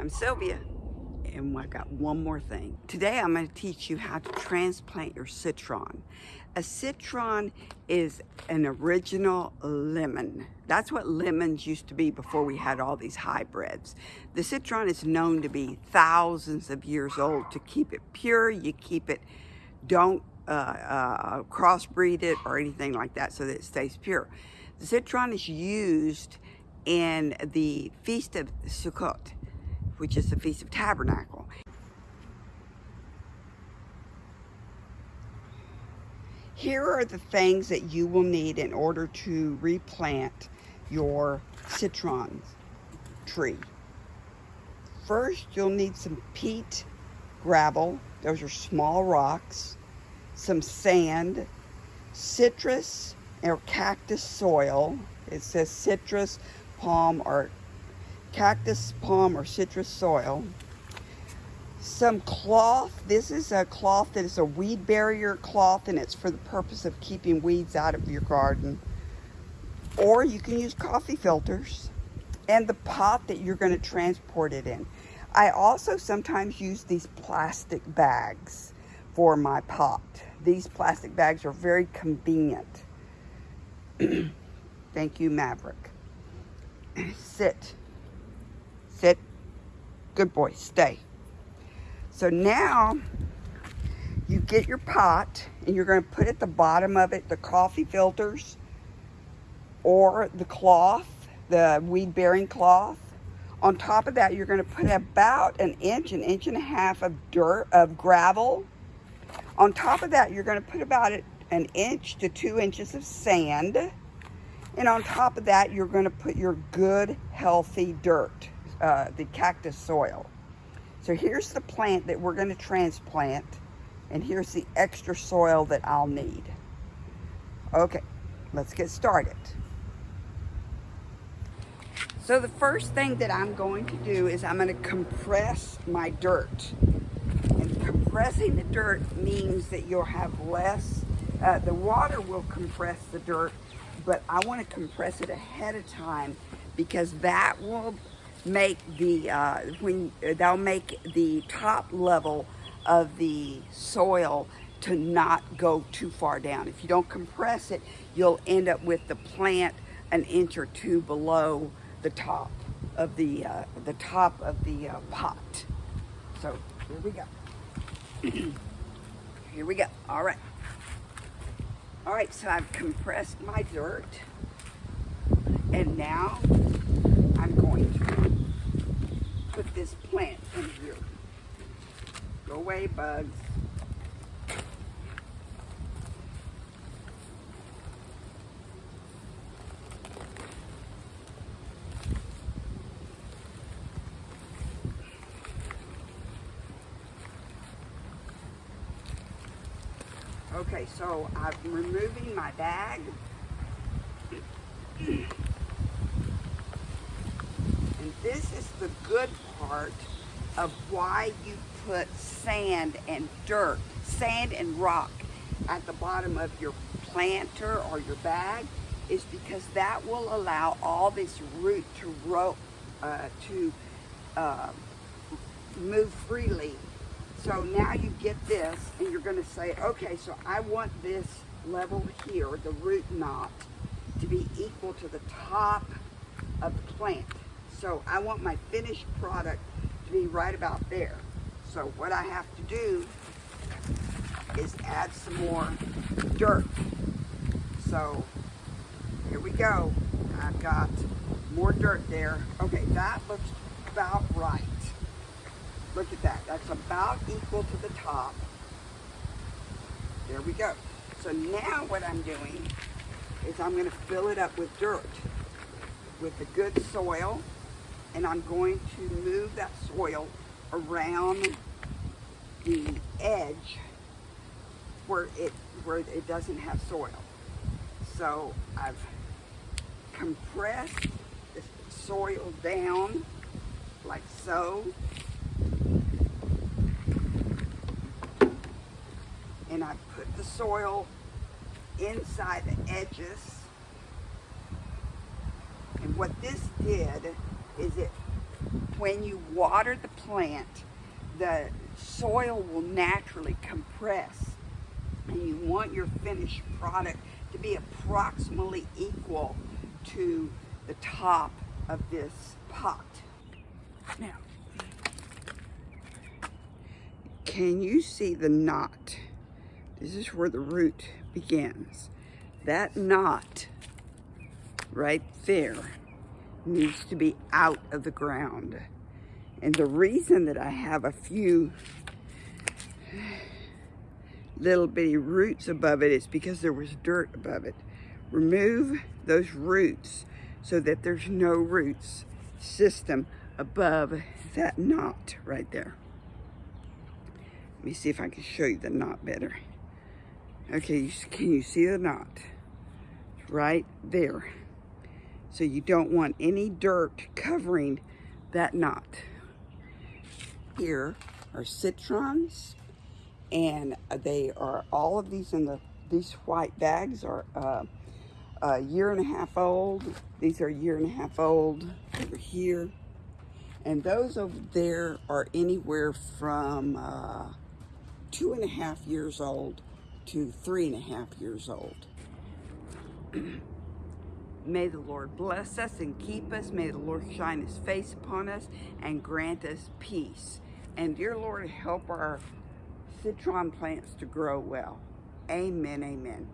I'm Sylvia, and I've got one more thing. Today I'm going to teach you how to transplant your citron. A citron is an original lemon. That's what lemons used to be before we had all these hybrids. The citron is known to be thousands of years old. To keep it pure, you keep it, don't uh, uh, crossbreed it or anything like that so that it stays pure. The citron is used in the Feast of Sukkot which is the Feast of Tabernacle. Here are the things that you will need in order to replant your citron tree. First, you'll need some pea gravel. Those are small rocks. Some sand, citrus or cactus soil. It says citrus, palm, or cactus, palm, or citrus soil. Some cloth. This is a cloth that is a weed barrier cloth and it's for the purpose of keeping weeds out of your garden. Or you can use coffee filters and the pot that you're going to transport it in. I also sometimes use these plastic bags for my pot. These plastic bags are very convenient. Thank you, Maverick. Sit. Good boy. Stay. So now you get your pot and you're going to put at the bottom of it the coffee filters or the cloth, the weed bearing cloth. On top of that, you're going to put about an inch, an inch and a half of dirt, of gravel. On top of that, you're going to put about an inch to two inches of sand. And on top of that, you're going to put your good, healthy dirt uh, the cactus soil. So here's the plant that we're going to transplant, and here's the extra soil that I'll need. Okay, let's get started. So the first thing that I'm going to do is I'm going to compress my dirt. And compressing the dirt means that you'll have less, uh, the water will compress the dirt, but I want to compress it ahead of time because that will make the, uh, when they'll make the top level of the soil to not go too far down. If you don't compress it, you'll end up with the plant an inch or two below the top of the, uh, the top of the uh, pot. So here we go. here we go. All right. All right, so I've compressed my dirt. And now I'm going to put this plant in here. Go away, bugs. Okay, so I'm removing my bag. And this is the good part of why you put sand and dirt, sand and rock at the bottom of your planter or your bag is because that will allow all this root to grow, uh, to uh, move freely. So now you get this and you're going to say, okay, so I want this level here, the root knot, to be equal to the top of the plant. So I want my finished product to be right about there. So what I have to do is add some more dirt. So here we go. I've got more dirt there. Okay, that looks about right. Look at that. That's about equal to the top. There we go. So now what I'm doing is I'm going to fill it up with dirt, with the good soil and I'm going to move that soil around the edge where it where it doesn't have soil. So I've compressed the soil down like so. And I put the soil inside the edges. And what this did is it when you water the plant, the soil will naturally compress and you want your finished product to be approximately equal to the top of this pot. Now, can you see the knot? This is where the root begins. That knot right there needs to be out of the ground. And the reason that I have a few little bitty roots above it is because there was dirt above it. Remove those roots so that there's no roots system above that knot right there. Let me see if I can show you the knot better. Okay, can you see the knot? Right there. So you don't want any dirt covering that knot. Here are citrons, and they are all of these in the these white bags are uh, a year and a half old. These are a year and a half old over here. And those over there are anywhere from uh, two and a half years old to three and a half years old. May the Lord bless us and keep us. May the Lord shine his face upon us and grant us peace. And dear Lord, help our citron plants to grow well. Amen, amen.